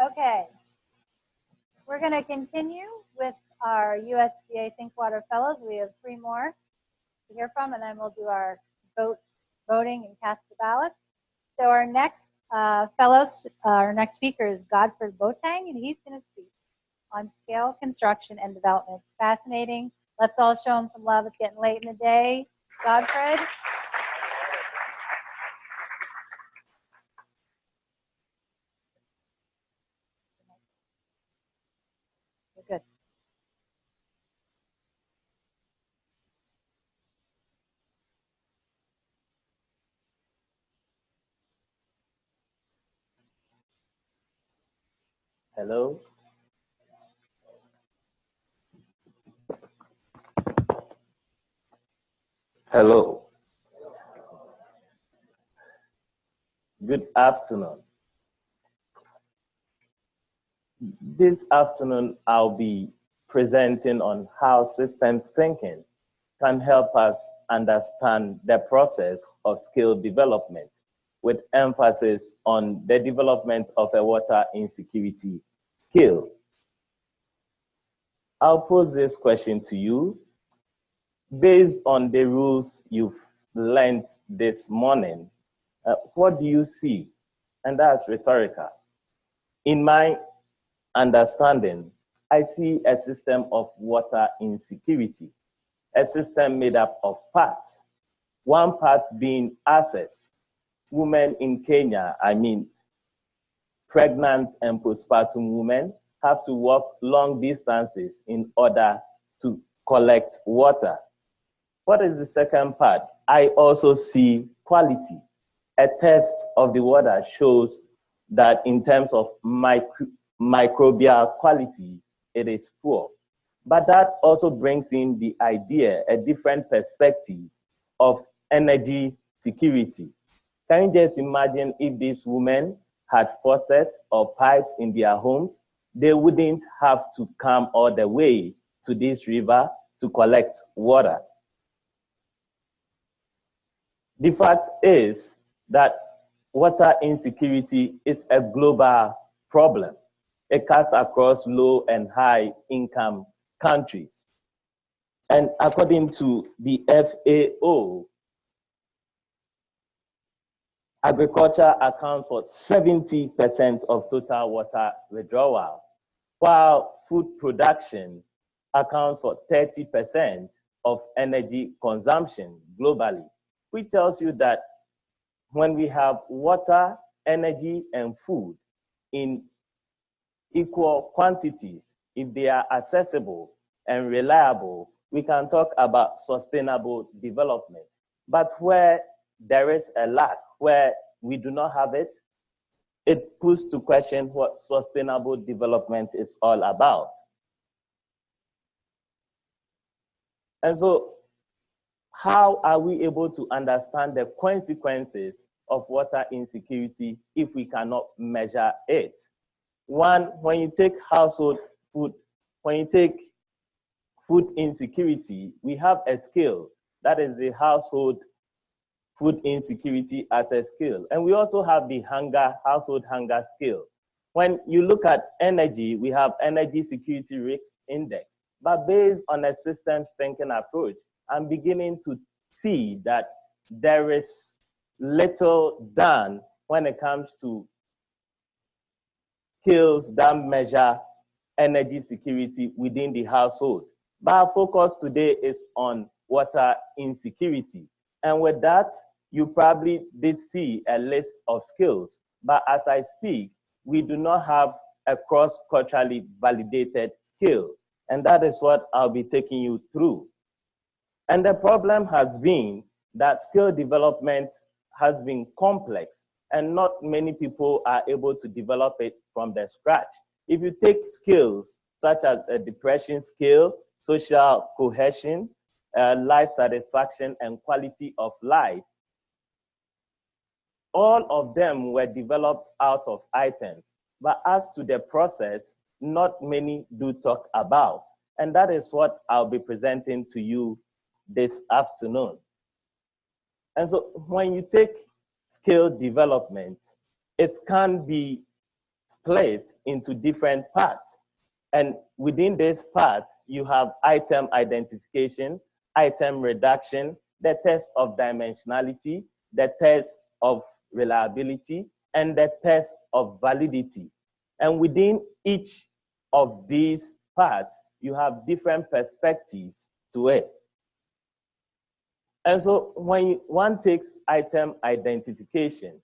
Okay. We're going to continue with our USDA Think Water Fellows. We have three more to hear from, and then we'll do our vote, voting and cast the ballot. So our next uh, fellows, uh, our next speaker is Godfred Boateng, and he's going to speak on scale construction and development. It's fascinating. Let's all show him some love. It's getting late in the day. Godfred. Hello. Hello. Good afternoon. This afternoon, I'll be presenting on how systems thinking can help us understand the process of skill development with emphasis on the development of a water insecurity skill. I'll pose this question to you based on the rules you've learned this morning, uh, what do you see? And that's rhetorical. In my understanding, I see a system of water insecurity, a system made up of parts. One part being access. Women in Kenya, I mean, pregnant and postpartum women have to walk long distances in order to collect water. What is the second part? I also see quality. A test of the water shows that in terms of micro, microbial quality, it is poor. But that also brings in the idea, a different perspective of energy security. Can you just imagine if these women had faucets or pipes in their homes, they wouldn't have to come all the way to this river to collect water. The fact is that water insecurity is a global problem. It cuts across low and high income countries. And according to the FAO, agriculture accounts for 70% of total water withdrawal, while food production accounts for 30% of energy consumption globally which tells you that when we have water, energy, and food in equal quantities, if they are accessible and reliable, we can talk about sustainable development. But where there is a lack, where we do not have it, it puts to question what sustainable development is all about. And so how are we able to understand the consequences of water insecurity if we cannot measure it? One, when you take household food, when you take food insecurity, we have a scale That is the household food insecurity as a skill. And we also have the hunger, household hunger skill. When you look at energy, we have energy security risk index. But based on a systems thinking approach, I'm beginning to see that there is little done when it comes to skills that measure energy security within the household. But our focus today is on water insecurity. And with that, you probably did see a list of skills. But as I speak, we do not have a cross-culturally validated skill. And that is what I'll be taking you through. And the problem has been that skill development has been complex and not many people are able to develop it from the scratch. If you take skills such as a depression skill, social cohesion, uh, life satisfaction, and quality of life, all of them were developed out of items. But as to the process, not many do talk about. And that is what I'll be presenting to you this afternoon. And so when you take skill development, it can be split into different parts. And within these parts, you have item identification, item reduction, the test of dimensionality, the test of reliability, and the test of validity. And within each of these parts, you have different perspectives to it. And so when one takes item identification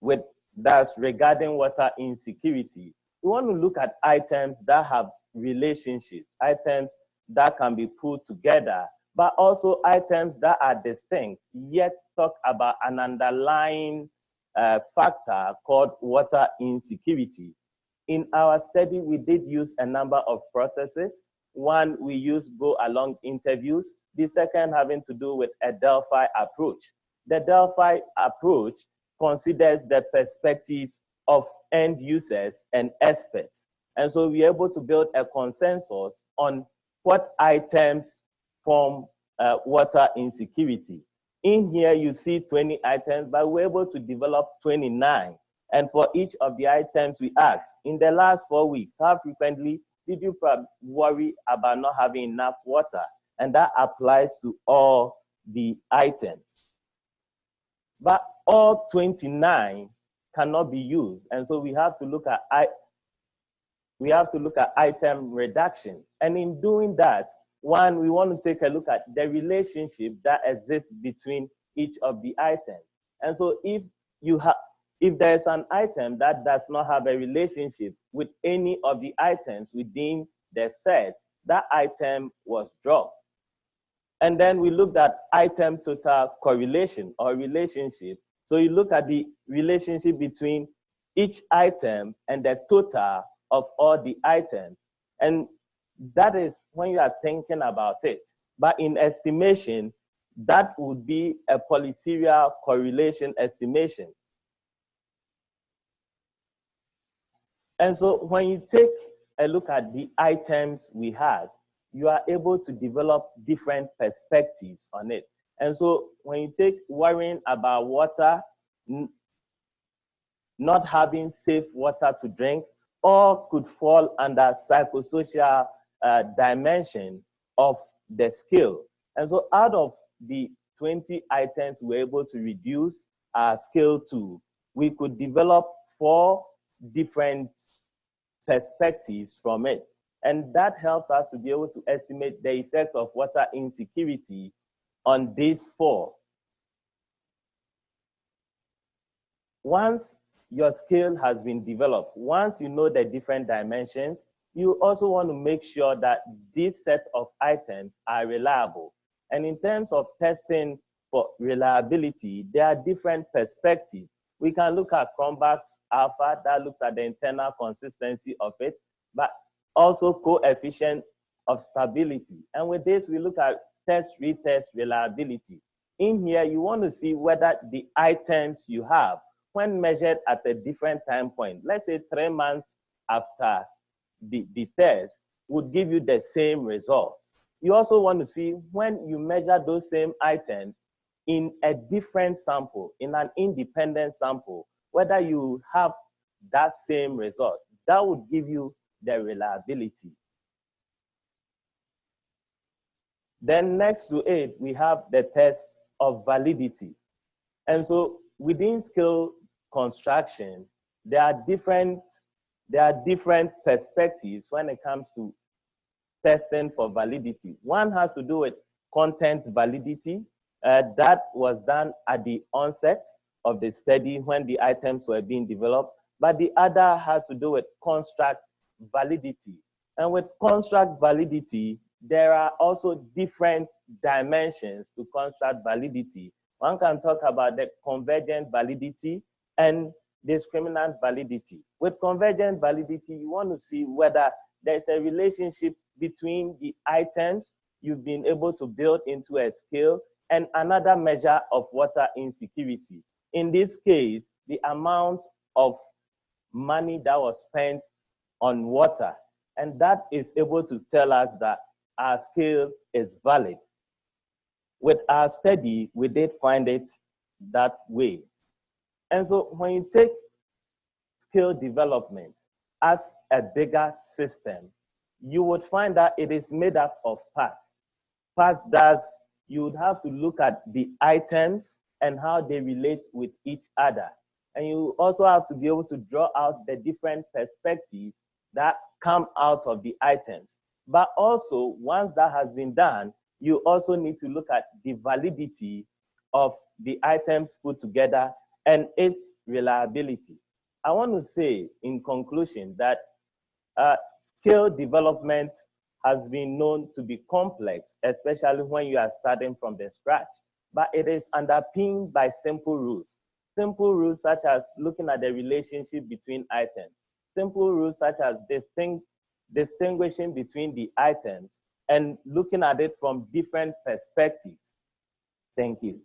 with that's regarding water insecurity, we want to look at items that have relationships, items that can be put together, but also items that are distinct, yet talk about an underlying uh, factor called water insecurity. In our study, we did use a number of processes. One, we used go along interviews. The second having to do with a Delphi approach. The Delphi approach considers the perspectives of end users and experts. And so we're able to build a consensus on what items form uh, water insecurity. In here, you see 20 items, but we're able to develop 29. And for each of the items we asked, in the last four weeks, how frequently did you worry about not having enough water? And that applies to all the items. But all 29 cannot be used. And so we have to look at we have to look at item reduction. And in doing that, one, we want to take a look at the relationship that exists between each of the items. And so if you have if there's an item that does not have a relationship with any of the items within the set, that item was dropped. And then we looked at item total correlation or relationship. So you look at the relationship between each item and the total of all the items. And that is when you are thinking about it. But in estimation, that would be a polyserial correlation estimation. And so when you take a look at the items we had, you are able to develop different perspectives on it. And so when you take worrying about water, not having safe water to drink, all could fall under psychosocial uh, dimension of the skill. And so out of the 20 items we were able to reduce our skill to, we could develop four different perspectives from it. And that helps us to be able to estimate the effect of water insecurity on these four. Once your skill has been developed, once you know the different dimensions, you also want to make sure that this set of items are reliable. And in terms of testing for reliability, there are different perspectives. We can look at Cronbach's alpha that looks at the internal consistency of it, but also coefficient of stability. And with this, we look at test retest reliability. In here, you want to see whether the items you have, when measured at a different time point, let's say three months after the, the test, would give you the same results. You also want to see when you measure those same items in a different sample, in an independent sample, whether you have that same result. That would give you the reliability. Then next to it, we have the test of validity. And so within skill construction, there are different there are different perspectives when it comes to testing for validity. One has to do with content validity. Uh, that was done at the onset of the study when the items were being developed. But the other has to do with construct validity. And with construct validity, there are also different dimensions to construct validity. One can talk about the convergent validity and discriminant validity. With convergent validity, you want to see whether there's a relationship between the items you've been able to build into a scale and another measure of water insecurity. In this case, the amount of money that was spent on water. And that is able to tell us that our scale is valid. With our study, we did find it that way. And so when you take skill development, as a bigger system, you would find that it is made up of parts. Parts that you would have to look at the items and how they relate with each other. And you also have to be able to draw out the different perspectives that come out of the items. But also, once that has been done, you also need to look at the validity of the items put together and its reliability. I want to say in conclusion that uh, skill development has been known to be complex, especially when you are starting from the scratch, but it is underpinned by simple rules. Simple rules such as looking at the relationship between items, simple rules such as distinct, distinguishing between the items and looking at it from different perspectives. Thank you.